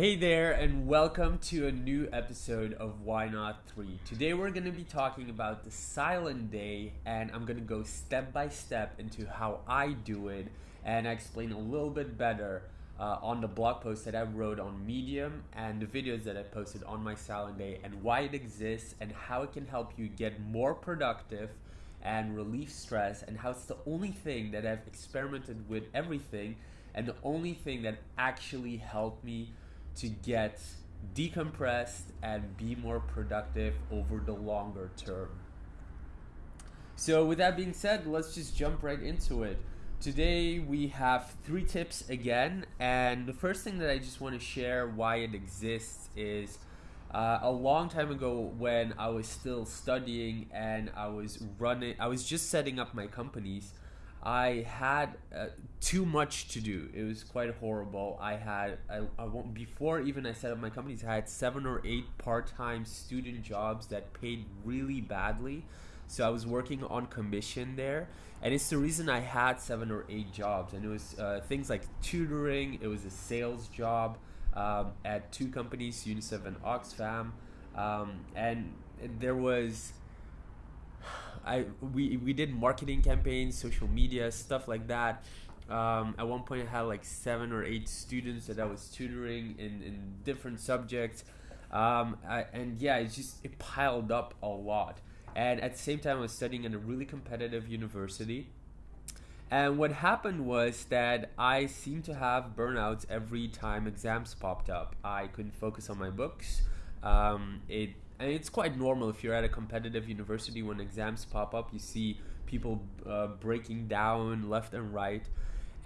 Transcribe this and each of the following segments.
Hey there, and welcome to a new episode of Why Not 3. Today we're going to be talking about the silent day, and I'm going to go step by step into how I do it, and I explain a little bit better uh, on the blog post that I wrote on Medium and the videos that I posted on my silent day, and why it exists, and how it can help you get more productive and relieve stress, and how it's the only thing that I've experimented with everything, and the only thing that actually helped me to get decompressed and be more productive over the longer term. So, with that being said, let's just jump right into it. Today, we have three tips again, and the first thing that I just want to share why it exists is uh, a long time ago when I was still studying and I was running, I was just setting up my companies. I had uh, too much to do. It was quite horrible. I had I, I won't, before even I set up my companies. I had seven or eight part-time student jobs that paid really badly. So I was working on commission there, and it's the reason I had seven or eight jobs. And it was uh, things like tutoring. It was a sales job um, at two companies, UNICEF and Oxfam, um, and there was I we we did marketing campaigns, social media stuff like that. Um, at one point, I had like seven or eight students that I was tutoring in in different subjects, um, I, and yeah, it just it piled up a lot. And at the same time, I was studying in a really competitive university. And what happened was that I seemed to have burnouts every time exams popped up. I couldn't focus on my books. Um, it and it's quite normal if you're at a competitive university when exams pop up you see people uh, breaking down left and right.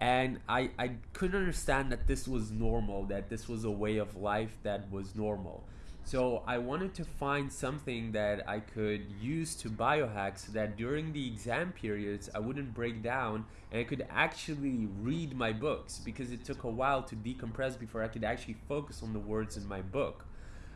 And I, I couldn't understand that this was normal that this was a way of life that was normal. So i wanted to find something that i could use to biohack so that during the exam periods i wouldn't break down and i could actually read my books because it took a while to decompress before i could actually focus on the words in my book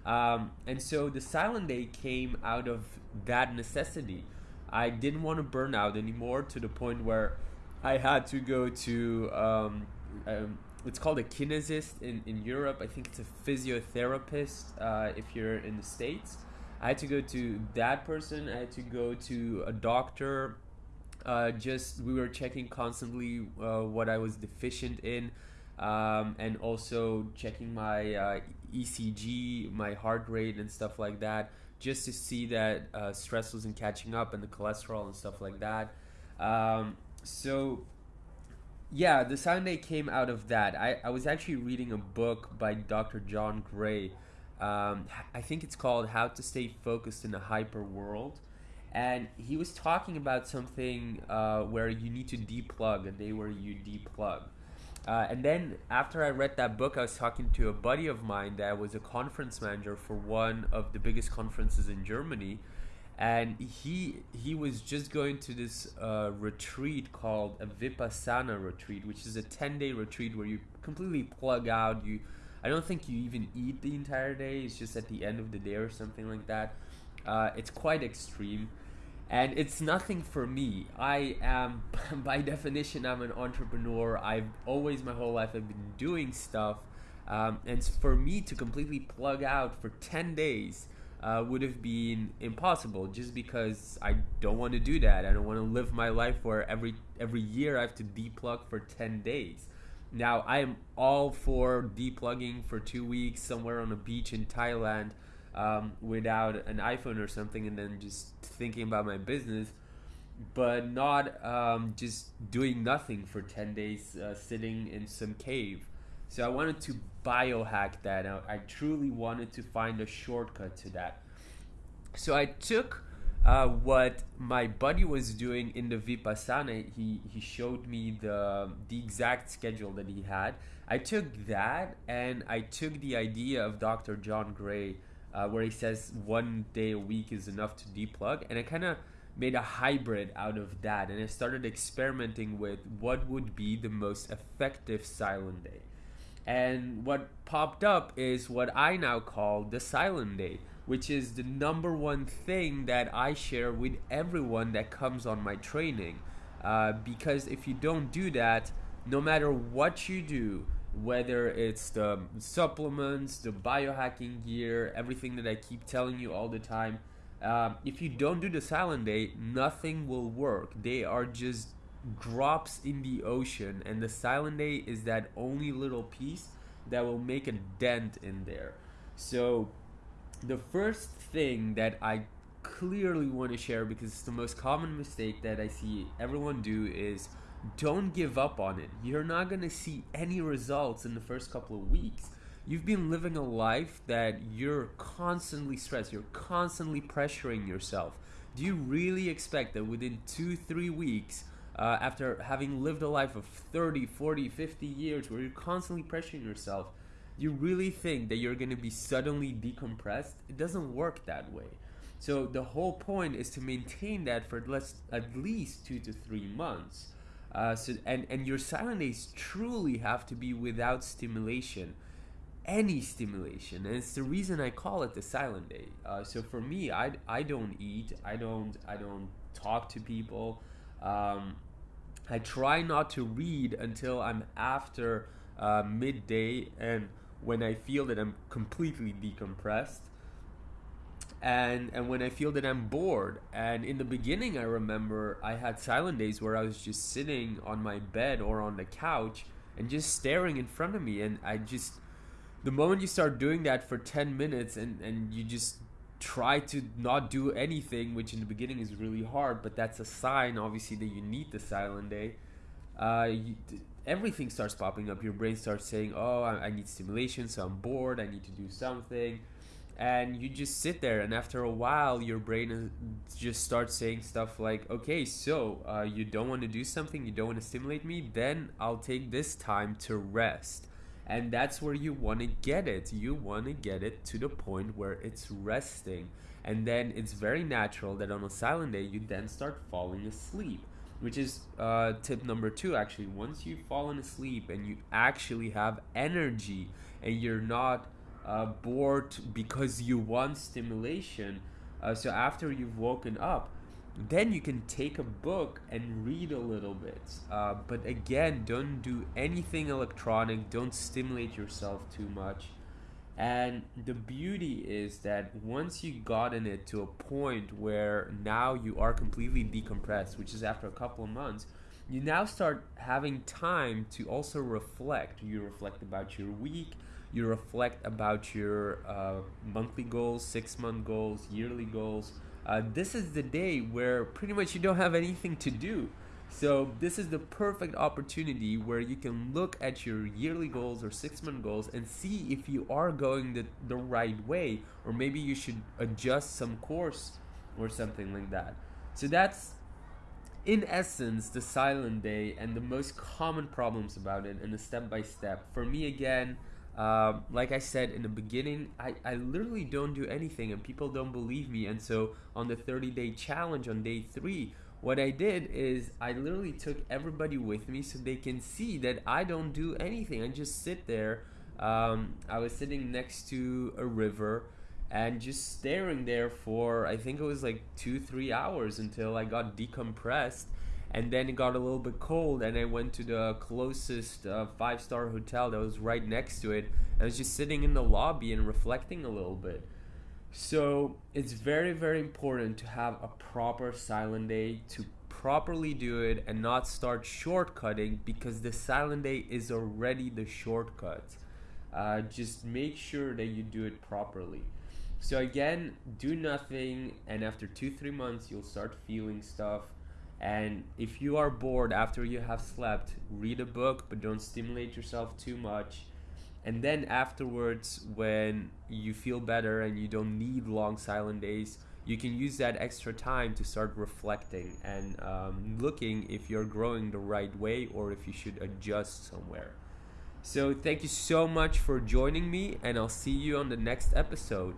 um, and so the silent day came out of that necessity. I didn't want to burn out anymore to the point where I had to go to, um, um, it's called a kinesist in, in Europe. I think it's a physiotherapist uh, if you're in the States. I had to go to that person, I had to go to a doctor. Uh, just we were checking constantly uh, what I was deficient in um, and also checking my uh, ECG, my heart rate, and stuff like that, just to see that uh, stress wasn't catching up and the cholesterol and stuff like that. Um, so, yeah, the Sunday came out of that. I, I was actually reading a book by Dr. John Gray. Um, I think it's called How to Stay Focused in a Hyper World. And he was talking about something uh, where you need to deplug, a day where you deplug. Uh, and then after I read that book, I was talking to a buddy of mine that was a conference manager for one of the biggest conferences in Germany, and he he was just going to this uh, retreat called a Vipassana retreat, which is a ten day retreat where you completely plug out. You, I don't think you even eat the entire day. It's just at the end of the day or something like that. Uh, it's quite extreme and it's nothing for me. I am by definition i'm an entrepreneur. I've always my whole life i've been doing stuff. Um, and for me to completely plug out for 10 days uh, would have been impossible just because i don't want to do that. I don't want to live my life where every every year i have to deplug for 10 days. Now i am all for deplugging for two weeks somewhere on a beach in thailand um, without an iPhone or something, and then just thinking about my business, but not um, just doing nothing for 10 days, uh, sitting in some cave. So I wanted to biohack that. I, I truly wanted to find a shortcut to that. So I took uh, what my buddy was doing in the Vipassana. He, he showed me the, the exact schedule that he had. I took that and I took the idea of Dr. John Gray uh, where he says one day a week is enough to deplug, and I kind of made a hybrid out of that, and I started experimenting with what would be the most effective silent day. And what popped up is what I now call the silent day, which is the number one thing that I share with everyone that comes on my training. Uh, because if you don't do that, no matter what you do, whether it's the supplements, the biohacking gear, everything that I keep telling you all the time. Um, if you don't do the silent day, nothing will work. They are just drops in the ocean, and the silent day is that only little piece that will make a dent in there. So, the first thing that I clearly want to share because it's the most common mistake that I see everyone do is don't give up on it. You're not going to see any results in the first couple of weeks. You've been living a life that you're constantly stressed, you're constantly pressuring yourself. Do you really expect that within two, three weeks, uh, after having lived a life of 30, 40, 50 years where you're constantly pressuring yourself, you really think that you're going to be suddenly decompressed? It doesn't work that way. So the whole point is to maintain that for at least two to three months. Uh, so and and your silent days truly have to be without stimulation, any stimulation, and it's the reason I call it the silent day. Uh, so for me, I I don't eat, I don't I don't talk to people. Um, I try not to read until I'm after uh, midday and when I feel that I'm completely decompressed and and when I feel that I'm bored. And in the beginning, I remember I had silent days where I was just sitting on my bed or on the couch and just staring in front of me, and I just the moment you start doing that for 10 minutes and and you just try to not do anything which in the beginning is really hard but that's a sign obviously that you need the silent day uh, you, everything starts popping up your brain starts saying oh I, I need stimulation so i'm bored i need to do something and you just sit there and after a while your brain just starts saying stuff like okay so uh, you don't want to do something you don't want to stimulate me then i'll take this time to rest. And that's where you want to get it. You want to get it to the point where it's resting. And then it's very natural that on a silent day you then start falling asleep which is uh, tip number two actually. Once you've fallen asleep and you actually have energy and you're not uh, bored because you want stimulation. Uh, so after you've woken up, then you can take a book and read a little bit. Uh, but again, don't do anything electronic. Don't stimulate yourself too much. And the beauty is that once you gotten it to a point where now you are completely decompressed, which is after a couple of months, you now start having time to also reflect. You reflect about your week, you reflect about your uh, monthly goals, six month goals, yearly goals. Uh, this is the day where pretty much you don't have anything to do. So, this is the perfect opportunity where you can look at your yearly goals or six month goals and see if you are going the, the right way, or maybe you should adjust some course or something like that. So, that's in essence the silent day and the most common problems about it and the step by step. For me, again, um, like I said in the beginning, I, I literally don't do anything and people don't believe me. And so on the 30 day challenge on day three, what I did is I literally took everybody with me so they can see that I don't do anything. I just sit there. Um, I was sitting next to a river and just staring there for I think it was like two, three hours until I got decompressed and then it got a little bit cold and i went to the closest uh, five star hotel that was right next to it and i was just sitting in the lobby and reflecting a little bit. So it's very very important to have a proper silent day to properly do it and not start shortcutting because the silent day is already the shortcut. Uh, just make sure that you do it properly. So again do nothing and after two three months you'll start feeling stuff and if you are bored after you have slept, read a book, but don't stimulate yourself too much. And then afterwards, when you feel better and you don't need long silent days, you can use that extra time to start reflecting and um, looking if you're growing the right way or if you should adjust somewhere. So, thank you so much for joining me, and I'll see you on the next episode.